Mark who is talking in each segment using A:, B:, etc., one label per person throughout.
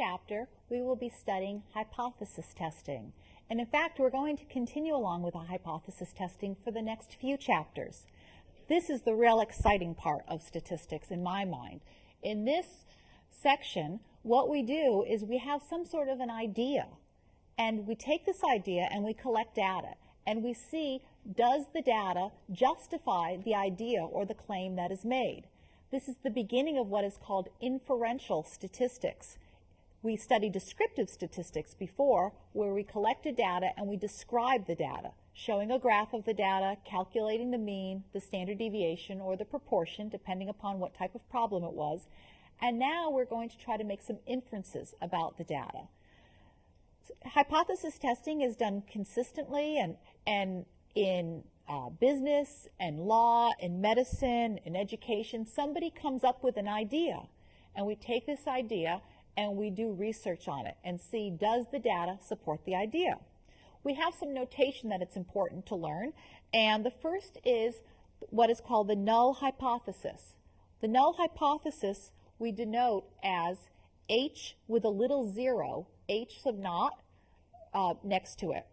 A: chapter, we will be studying hypothesis testing. And in fact, we're going to continue along with the hypothesis testing for the next few chapters. This is the real exciting part of statistics in my mind. In this section, what we do is we have some sort of an idea, and we take this idea and we collect data, and we see does the data justify the idea or the claim that is made. This is the beginning of what is called inferential statistics. We studied descriptive statistics before, where we collected data and we described the data, showing a graph of the data, calculating the mean, the standard deviation, or the proportion, depending upon what type of problem it was. And now we're going to try to make some inferences about the data. Hypothesis testing is done consistently and, and in uh, business and law and medicine and education. Somebody comes up with an idea, and we take this idea and we do research on it and see does the data support the idea. We have some notation that it's important to learn, and the first is what is called the null hypothesis. The null hypothesis we denote as H with a little zero, H sub naught, uh, next to it.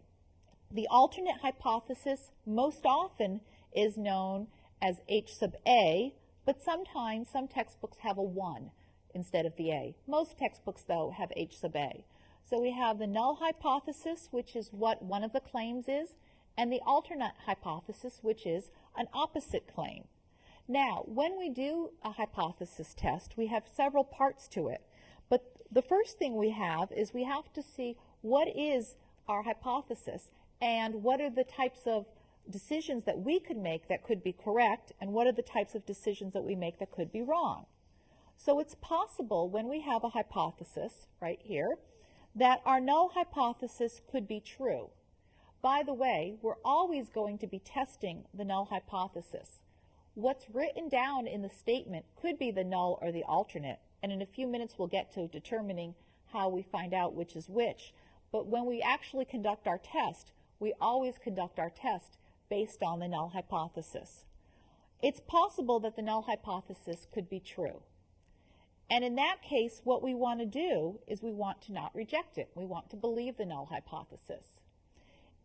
A: The alternate hypothesis most often is known as H sub A, but sometimes some textbooks have a 1 instead of the A. Most textbooks, though, have H sub A. So we have the null hypothesis, which is what one of the claims is, and the alternate hypothesis, which is an opposite claim. Now, when we do a hypothesis test, we have several parts to it. But the first thing we have is we have to see what is our hypothesis and what are the types of decisions that we could make that could be correct and what are the types of decisions that we make that could be wrong. So it's possible when we have a hypothesis right here that our null hypothesis could be true. By the way, we're always going to be testing the null hypothesis. What's written down in the statement could be the null or the alternate, and in a few minutes we'll get to determining how we find out which is which. But when we actually conduct our test, we always conduct our test based on the null hypothesis. It's possible that the null hypothesis could be true. And in that case, what we want to do is we want to not reject it. We want to believe the null hypothesis.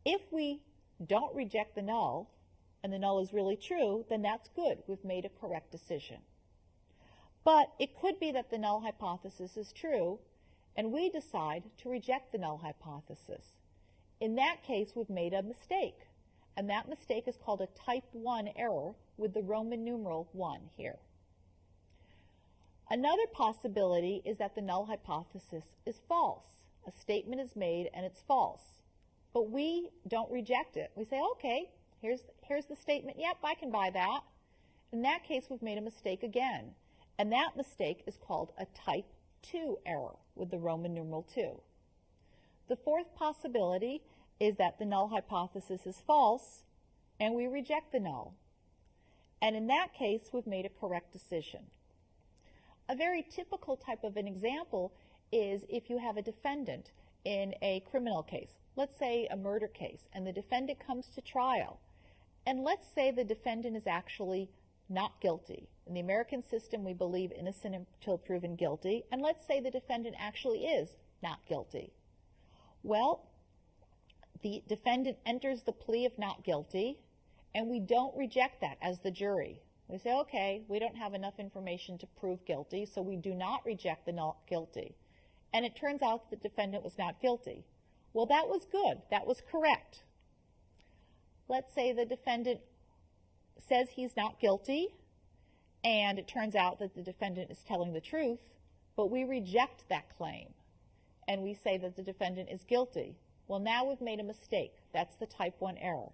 A: If we don't reject the null, and the null is really true, then that's good. We've made a correct decision. But it could be that the null hypothesis is true, and we decide to reject the null hypothesis. In that case, we've made a mistake, and that mistake is called a type 1 error with the Roman numeral 1 here. Another possibility is that the null hypothesis is false. A statement is made and it's false. But we don't reject it. We say, okay, here's, here's the statement. Yep, I can buy that. In that case, we've made a mistake again. And that mistake is called a type 2 error with the Roman numeral 2. The fourth possibility is that the null hypothesis is false and we reject the null. And in that case, we've made a correct decision. A very typical type of an example is if you have a defendant in a criminal case, let's say a murder case, and the defendant comes to trial. And let's say the defendant is actually not guilty. In the American system, we believe innocent until proven guilty. And let's say the defendant actually is not guilty. Well, the defendant enters the plea of not guilty, and we don't reject that as the jury. We say, okay, we don't have enough information to prove guilty, so we do not reject the not guilty. And it turns out that the defendant was not guilty. Well, that was good. That was correct. Let's say the defendant says he's not guilty, and it turns out that the defendant is telling the truth, but we reject that claim, and we say that the defendant is guilty. Well, now we've made a mistake. That's the type 1 error.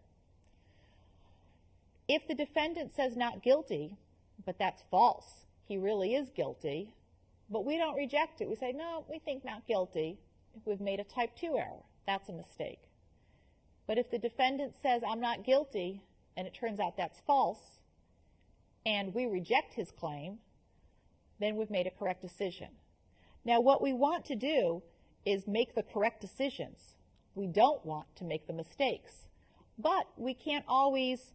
A: If the defendant says not guilty, but that's false, he really is guilty, but we don't reject it. We say, no, we think not guilty. We've made a type 2 error, that's a mistake. But if the defendant says, I'm not guilty, and it turns out that's false, and we reject his claim, then we've made a correct decision. Now, what we want to do is make the correct decisions. We don't want to make the mistakes. But we can't always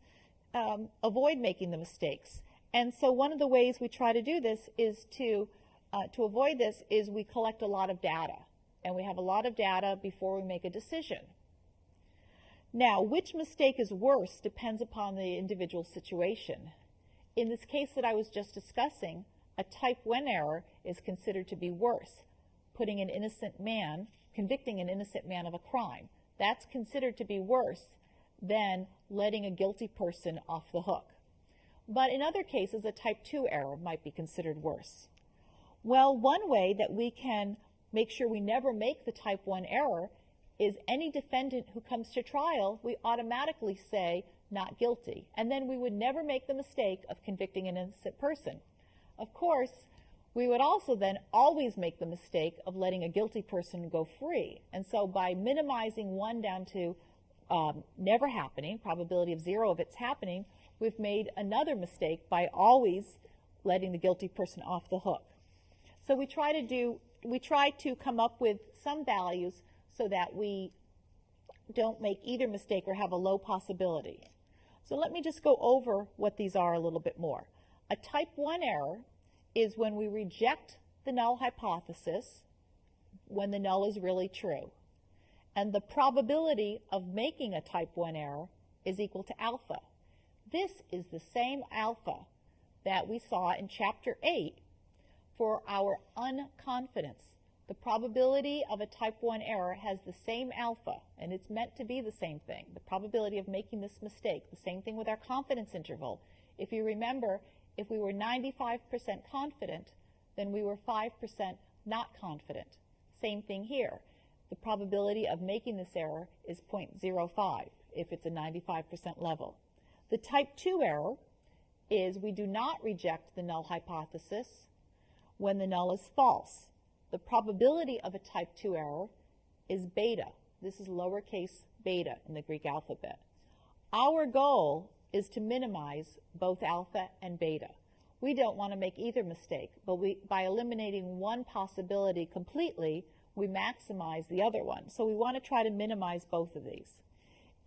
A: um, avoid making the mistakes. And so one of the ways we try to do this is to uh, to avoid this is we collect a lot of data, and we have a lot of data before we make a decision. Now, which mistake is worse depends upon the individual situation. In this case that I was just discussing, a type 1 error is considered to be worse, putting an innocent man, convicting an innocent man of a crime. That's considered to be worse than letting a guilty person off the hook. But in other cases, a type 2 error might be considered worse. Well, one way that we can make sure we never make the type 1 error is any defendant who comes to trial, we automatically say not guilty. And then we would never make the mistake of convicting an innocent person. Of course, we would also then always make the mistake of letting a guilty person go free. And so by minimizing one down to um, never happening, probability of zero of it's happening, we've made another mistake by always letting the guilty person off the hook. So we try to do, we try to come up with some values so that we don't make either mistake or have a low possibility. So let me just go over what these are a little bit more. A type 1 error is when we reject the null hypothesis when the null is really true. And the probability of making a type 1 error is equal to alpha. This is the same alpha that we saw in chapter 8 for our unconfidence. The probability of a type 1 error has the same alpha, and it's meant to be the same thing. The probability of making this mistake, the same thing with our confidence interval. If you remember, if we were 95% confident, then we were 5% not confident. Same thing here. The probability of making this error is 0.05 if it's a 95% level. The type 2 error is we do not reject the null hypothesis when the null is false. The probability of a type 2 error is beta. This is lowercase beta in the Greek alphabet. Our goal is to minimize both alpha and beta. We don't want to make either mistake, but we, by eliminating one possibility completely, we maximize the other one. So we want to try to minimize both of these.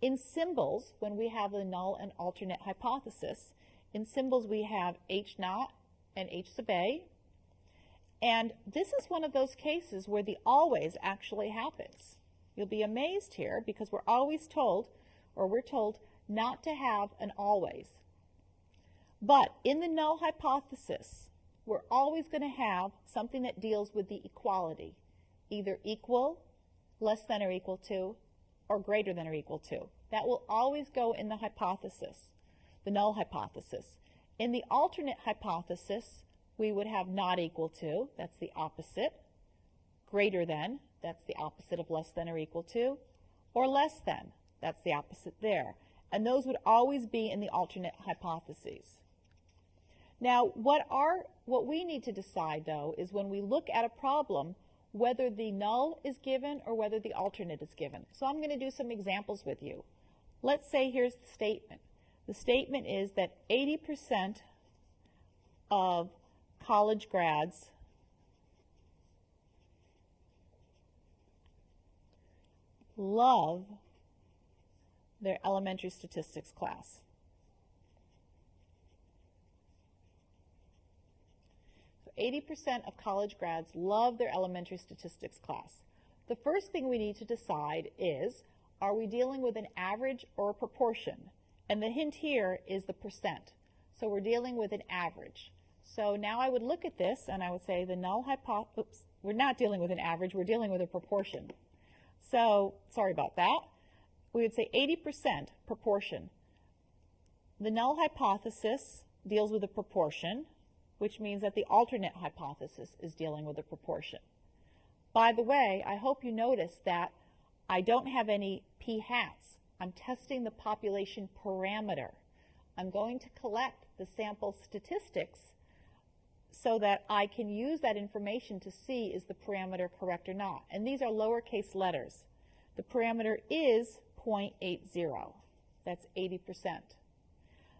A: In symbols, when we have the null and alternate hypothesis, in symbols we have H naught and H sub A. And this is one of those cases where the always actually happens. You'll be amazed here because we're always told, or we're told, not to have an always. But in the null hypothesis, we're always going to have something that deals with the equality, either equal, less than or equal to, or greater than or equal to. That will always go in the hypothesis, the null hypothesis. In the alternate hypothesis, we would have not equal to, that's the opposite, greater than, that's the opposite of less than or equal to, or less than, that's the opposite there. And those would always be in the alternate hypotheses. Now, what, what we need to decide, though, is when we look at a problem, whether the null is given or whether the alternate is given. So I'm going to do some examples with you. Let's say here's the statement. The statement is that 80% of college grads love their elementary statistics class. 80% of college grads love their elementary statistics class. The first thing we need to decide is, are we dealing with an average or a proportion? And the hint here is the percent. So we're dealing with an average. So now I would look at this and I would say the null hypothesis, we're not dealing with an average, we're dealing with a proportion. So, sorry about that we would say 80% proportion. The null hypothesis deals with a proportion, which means that the alternate hypothesis is dealing with a proportion. By the way, I hope you notice that I don't have any p hats. I'm testing the population parameter. I'm going to collect the sample statistics so that I can use that information to see is the parameter correct or not. And these are lowercase letters. The parameter is 0.80. That's 80%.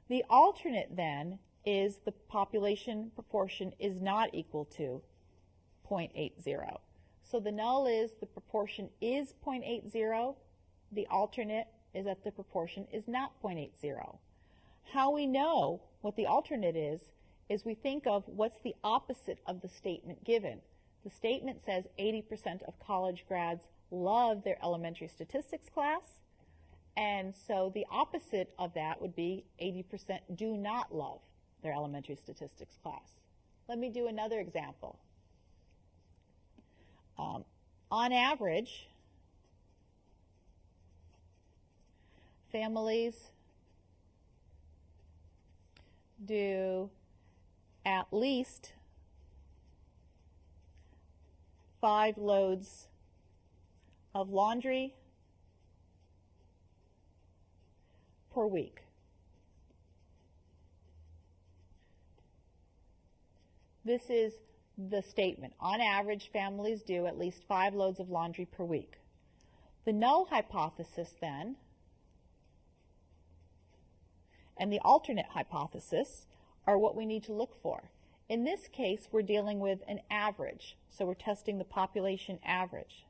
A: The alternate then is the population proportion is not equal to 0.80. So the null is the proportion is 0.80. The alternate is that the proportion is not 0.80. How we know what the alternate is, is we think of what's the opposite of the statement given. The statement says 80% of college grads love their elementary statistics class. And so the opposite of that would be 80% do not love their elementary statistics class. Let me do another example. Um, on average, families do at least five loads of laundry per week. This is the statement. On average, families do at least five loads of laundry per week. The null hypothesis then, and the alternate hypothesis are what we need to look for. In this case, we're dealing with an average, so we're testing the population average.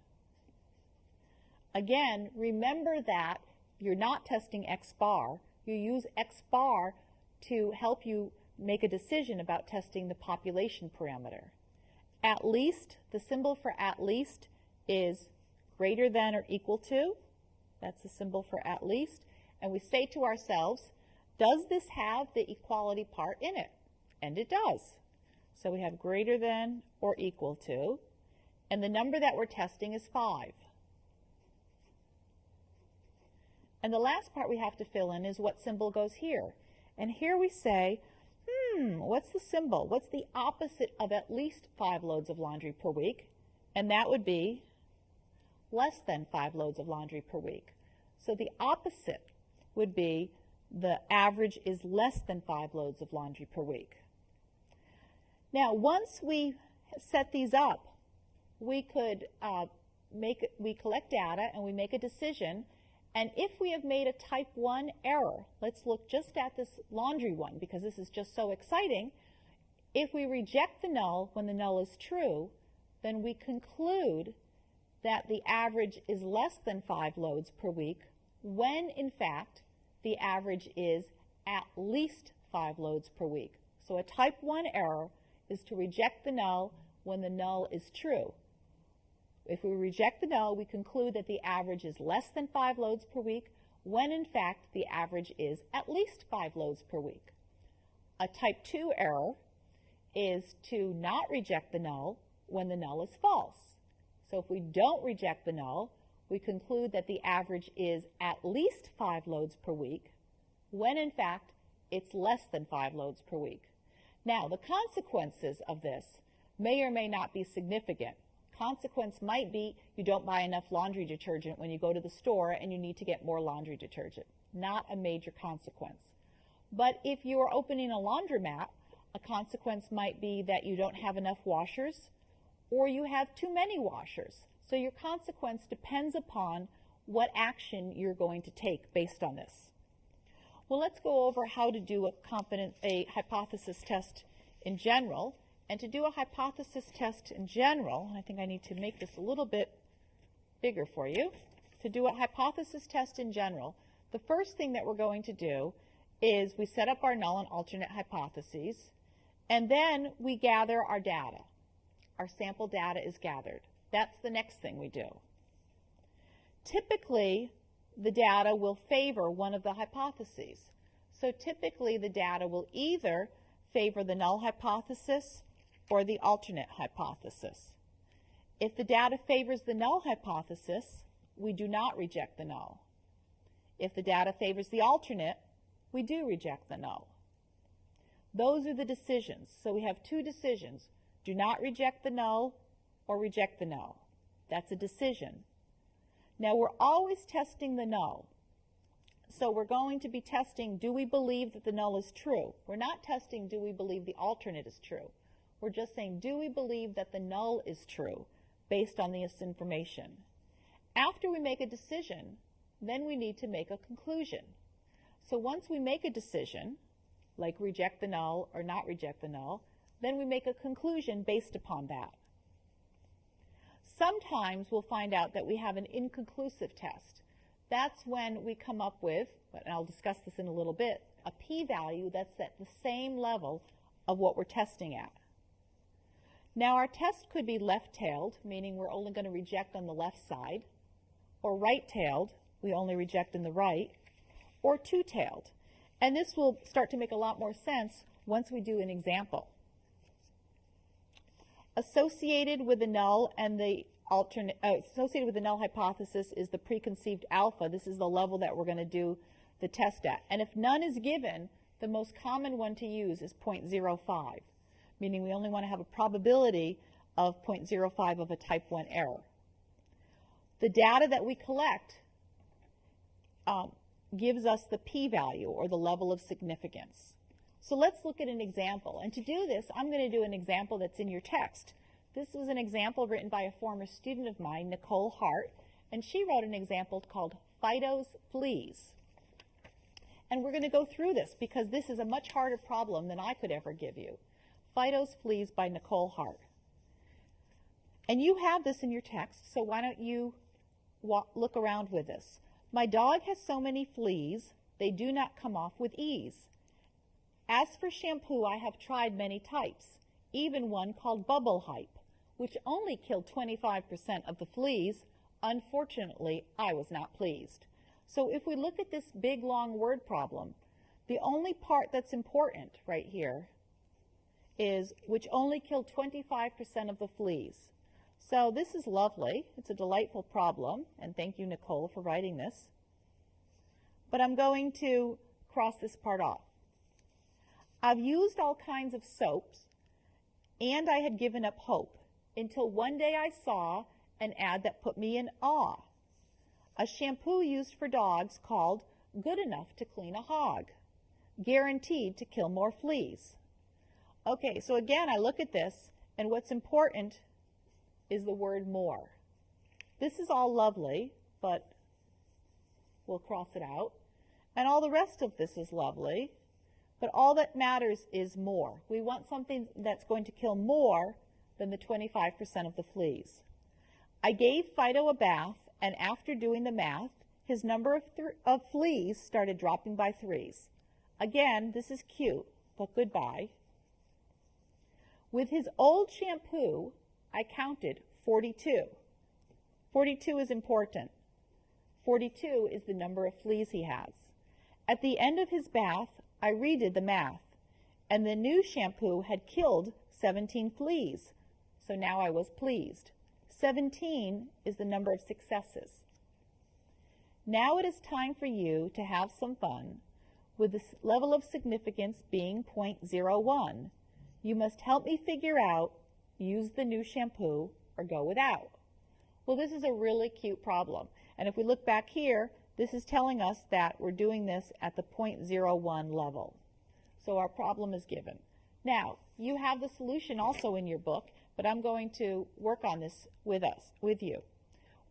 A: Again, remember that you're not testing X bar. You use X bar to help you make a decision about testing the population parameter. At least, the symbol for at least is greater than or equal to. That's the symbol for at least. And we say to ourselves, does this have the equality part in it? And it does. So we have greater than or equal to. And the number that we're testing is 5. And the last part we have to fill in is what symbol goes here. And here we say, hmm, what's the symbol? What's the opposite of at least five loads of laundry per week? And that would be less than five loads of laundry per week. So the opposite would be the average is less than five loads of laundry per week. Now, once we set these up, we could uh, make, we collect data and we make a decision and if we have made a type 1 error, let's look just at this laundry one because this is just so exciting. If we reject the null when the null is true, then we conclude that the average is less than 5 loads per week when in fact the average is at least 5 loads per week. So a type 1 error is to reject the null when the null is true. If we reject the null, we conclude that the average is less than five loads per week, when in fact the average is at least five loads per week. A type 2 error is to not reject the null when the null is false. So if we don't reject the null, we conclude that the average is at least five loads per week, when in fact it's less than five loads per week. Now, the consequences of this may or may not be significant consequence might be you don't buy enough laundry detergent when you go to the store and you need to get more laundry detergent. Not a major consequence. But if you are opening a laundromat, a consequence might be that you don't have enough washers or you have too many washers. So your consequence depends upon what action you're going to take based on this. Well, let's go over how to do a, a hypothesis test in general. And to do a hypothesis test in general, I think I need to make this a little bit bigger for you. To do a hypothesis test in general, the first thing that we're going to do is we set up our null and alternate hypotheses, and then we gather our data. Our sample data is gathered. That's the next thing we do. Typically, the data will favor one of the hypotheses. So typically, the data will either favor the null hypothesis or the alternate hypothesis. If the data favors the null hypothesis, we do not reject the null. If the data favors the alternate, we do reject the null. Those are the decisions. So we have two decisions. Do not reject the null or reject the null. That's a decision. Now we're always testing the null. So we're going to be testing, do we believe that the null is true? We're not testing, do we believe the alternate is true? We're just saying, do we believe that the null is true based on this information? After we make a decision, then we need to make a conclusion. So once we make a decision, like reject the null or not reject the null, then we make a conclusion based upon that. Sometimes we'll find out that we have an inconclusive test. That's when we come up with, and I'll discuss this in a little bit, a p-value that's at the same level of what we're testing at. Now our test could be left-tailed, meaning we're only going to reject on the left side, or right-tailed, we only reject in the right, or two-tailed. And this will start to make a lot more sense once we do an example. Associated with the null and the alternate, uh, associated with the null hypothesis is the preconceived alpha. This is the level that we're going to do the test at. And if none is given, the most common one to use is 0.05, meaning we only want to have a probability of 0.05 of a type 1 error. The data that we collect um, gives us the p-value or the level of significance. So let's look at an example. And to do this, I'm going to do an example that's in your text. This was an example written by a former student of mine, Nicole Hart, and she wrote an example called Fido's Fleas. And we're going to go through this because this is a much harder problem than I could ever give you. Fido's Fleas by Nicole Hart. And you have this in your text, so why don't you walk, look around with this. My dog has so many fleas, they do not come off with ease. As for shampoo, I have tried many types, even one called Bubble Hype, which only killed 25% of the fleas. Unfortunately, I was not pleased. So if we look at this big long word problem, the only part that's important right here is which only killed 25% of the fleas. So this is lovely. It's a delightful problem, and thank you, Nicole, for writing this. But I'm going to cross this part off. I've used all kinds of soaps, and I had given up hope until one day I saw an ad that put me in awe a shampoo used for dogs called Good Enough to Clean a Hog, guaranteed to kill more fleas. Okay, so again, I look at this, and what's important is the word more. This is all lovely, but we'll cross it out. And all the rest of this is lovely, but all that matters is more. We want something that's going to kill more than the 25% of the fleas. I gave Fido a bath and after doing the math, his number of, of fleas started dropping by threes. Again, this is cute, but goodbye. With his old shampoo, I counted 42. 42 is important. 42 is the number of fleas he has. At the end of his bath, I redid the math, and the new shampoo had killed 17 fleas, so now I was pleased. 17 is the number of successes. Now it is time for you to have some fun with the level of significance being 0.01. You must help me figure out, use the new shampoo or go without. Well, this is a really cute problem. And if we look back here, this is telling us that we're doing this at the 0.01 level. So our problem is given. Now, you have the solution also in your book, but I'm going to work on this with us, with you.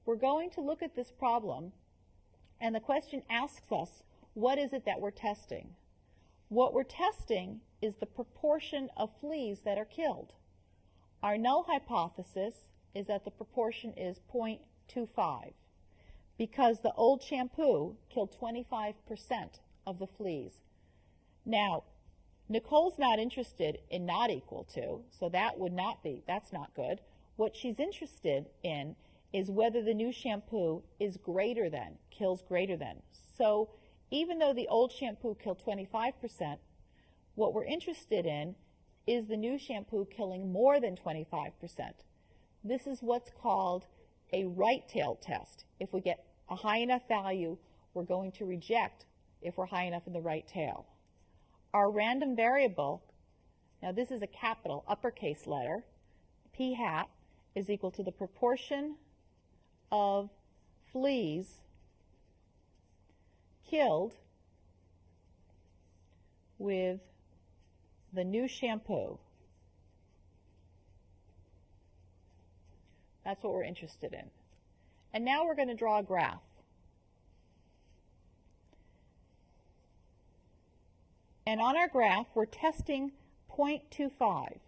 A: We're going to look at this problem, and the question asks us, what is it that we're testing? What we're testing is the proportion of fleas that are killed. Our null hypothesis is that the proportion is 0.25 because the old shampoo killed 25% of the fleas. Now, Nicole's not interested in not equal to, so that would not be, that's not good. What she's interested in is whether the new shampoo is greater than, kills greater than. So even though the old shampoo killed 25%, what we're interested in is the new shampoo killing more than 25%. This is what's called a right tail test. If we get a high enough value, we're going to reject if we're high enough in the right tail. Our random variable, now this is a capital uppercase letter, p hat is equal to the proportion of fleas killed with the new shampoo. That's what we're interested in. And now we're going to draw a graph. And on our graph, we're testing 0.25.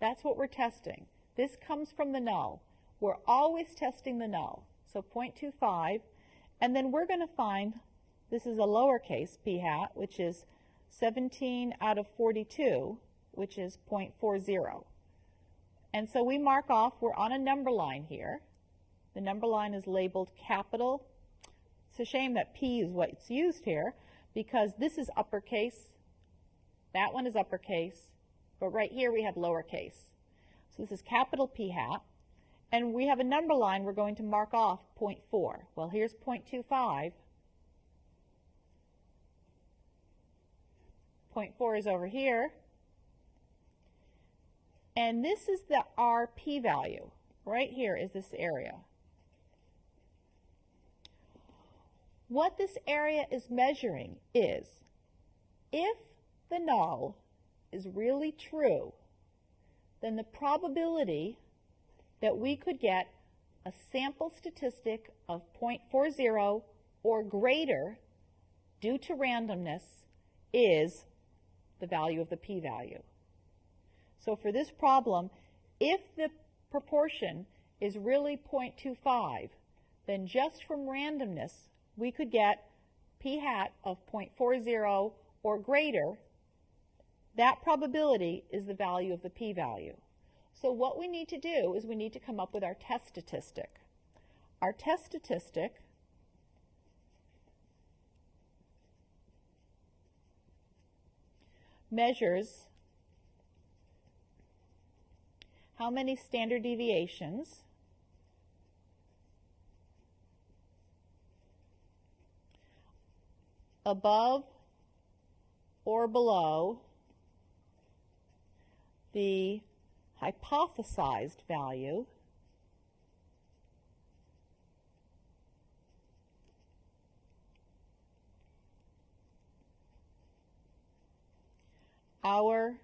A: That's what we're testing. This comes from the null. We're always testing the null. So 0.25. And then we're going to find, this is a lowercase p hat, which is 17 out of 42, which is 0.40. And so we mark off, we're on a number line here. The number line is labeled capital. It's a shame that P is what's used here because this is uppercase, that one is uppercase, but right here we have lowercase. So this is capital P hat. And we have a number line we're going to mark off 0.4. Well, here's 0.25. 0.4 is over here. And this is the R p-value. Right here is this area. What this area is measuring is if the null is really true, then the probability that we could get a sample statistic of 0.40 or greater due to randomness is the value of the p-value. So for this problem, if the proportion is really 0.25, then just from randomness, we could get p hat of 0.40 or greater. That probability is the value of the p-value. So what we need to do is we need to come up with our test statistic. Our test statistic measures how many standard deviations above or below the hypothesized value our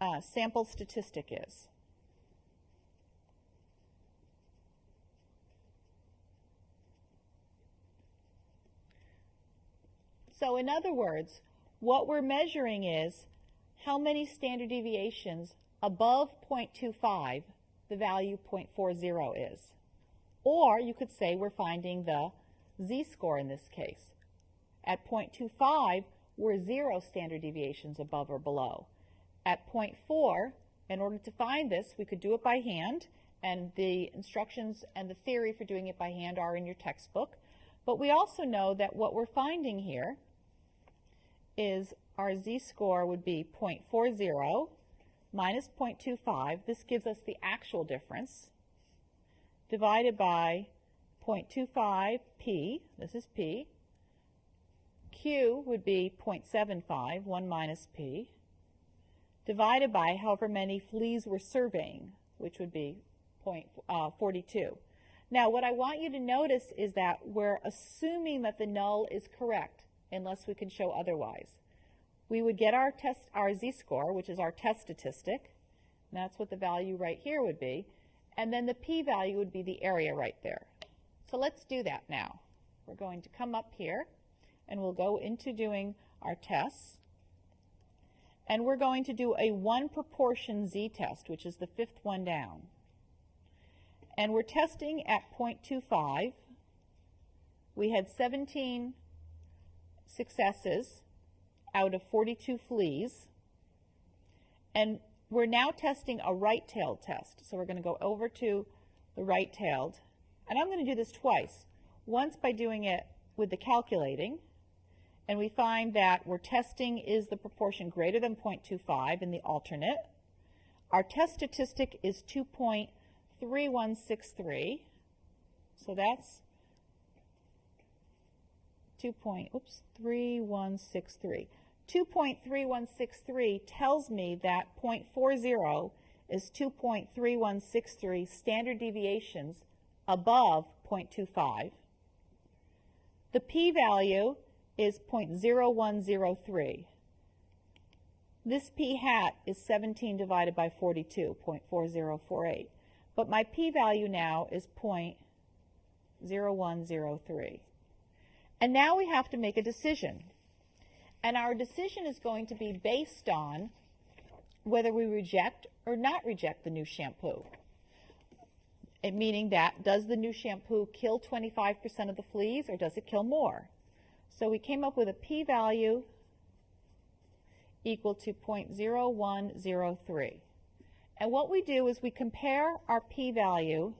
A: uh, sample statistic is. So in other words, what we're measuring is how many standard deviations above 0.25, the value 0.40 is. Or you could say we're finding the z-score in this case. At 0.25, we're zero standard deviations above or below. At 0.4, in order to find this, we could do it by hand, and the instructions and the theory for doing it by hand are in your textbook. But we also know that what we're finding here is our z-score would be 0.40 minus 0.25. This gives us the actual difference divided by 0.25 p, this is p. Q would be 0.75, 1 minus p, divided by however many fleas we're surveying, which would be 0.42. uh, Now, what I want you to notice is that we're assuming that the null is correct unless we can show otherwise we would get our test, our z-score, which is our test statistic. And that's what the value right here would be. And then the p-value would be the area right there. So let's do that now. We're going to come up here and we'll go into doing our tests. And we're going to do a one proportion z-test, which is the fifth one down. And we're testing at 0.25. We had 17 successes out of 42 fleas. And we're now testing a right-tailed test. So we're going to go over to the right-tailed. And I'm going to do this twice. Once by doing it with the calculating, and we find that we're testing is the proportion greater than 0.25 in the alternate. Our test statistic is 2.3163. So that's 2. Point, oops, 3163. 2.3163 tells me that 0.40 is 2.3163 standard deviations above 0.25. The p-value is 0.0103. This p hat is 17 divided by 42, 0.4048. But my p-value now is 0.0103. And now we have to make a decision. And our decision is going to be based on whether we reject or not reject the new shampoo. It meaning that does the new shampoo kill 25% of the fleas or does it kill more? So we came up with a p-value equal to 0.0103. And what we do is we compare our p-value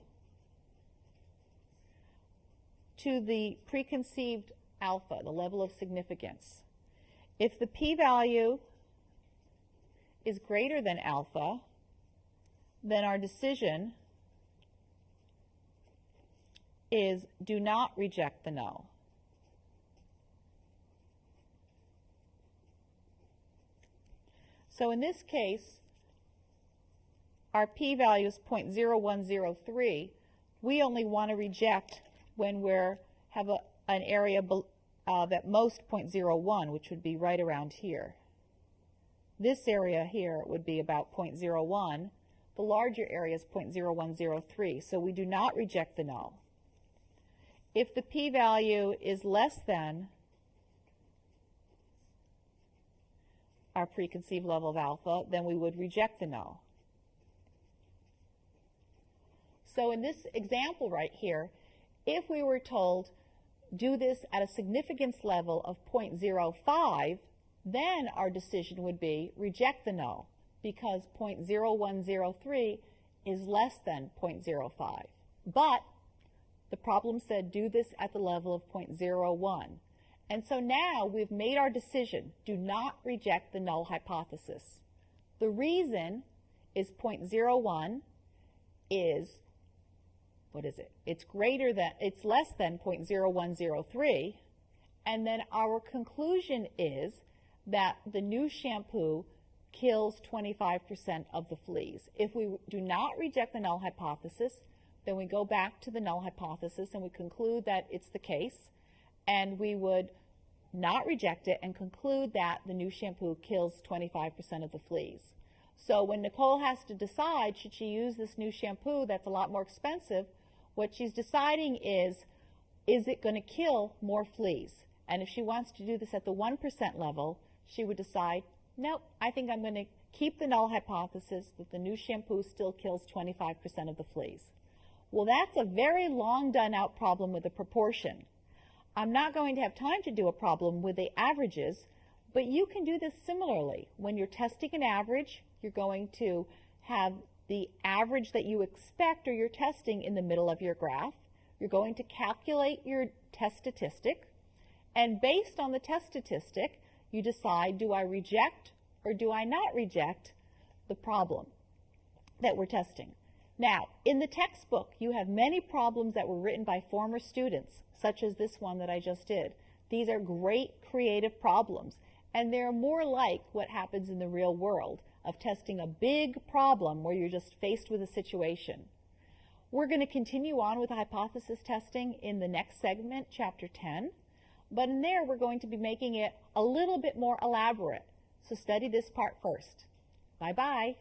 A: to the preconceived alpha, the level of significance. If the p-value is greater than alpha, then our decision is do not reject the null. So in this case, our p-value is 0.0103. We only want to reject when we have a, an area of uh, at most 0.01, which would be right around here. This area here would be about 0.01. The larger area is 0.0103, so we do not reject the null. If the p-value is less than our preconceived level of alpha, then we would reject the null. So in this example right here, if we were told do this at a significance level of 0.05, then our decision would be reject the null because 0.0103 is less than 0.05. But the problem said do this at the level of 0.01. And so now we've made our decision. Do not reject the null hypothesis. The reason is 0.01 is, what is it? It's greater than, it's less than 0.0103. And then our conclusion is that the new shampoo kills 25% of the fleas. If we do not reject the null hypothesis, then we go back to the null hypothesis and we conclude that it's the case and we would not reject it and conclude that the new shampoo kills 25% of the fleas. So when Nicole has to decide, should she use this new shampoo that's a lot more expensive, what she's deciding is, is it going to kill more fleas? And if she wants to do this at the 1% level, she would decide, nope, I think I'm going to keep the null hypothesis that the new shampoo still kills 25% of the fleas. Well, that's a very long done out problem with a proportion. I'm not going to have time to do a problem with the averages, but you can do this similarly. When you're testing an average, you're going to have the average that you expect or you're testing in the middle of your graph. You're going to calculate your test statistic, and based on the test statistic, you decide, do I reject or do I not reject the problem that we're testing? Now, in the textbook, you have many problems that were written by former students, such as this one that I just did. These are great creative problems, and they're more like what happens in the real world of testing a big problem where you're just faced with a situation. We're going to continue on with hypothesis testing in the next segment, chapter 10, but in there we're going to be making it a little bit more elaborate. So study this part first. Bye-bye.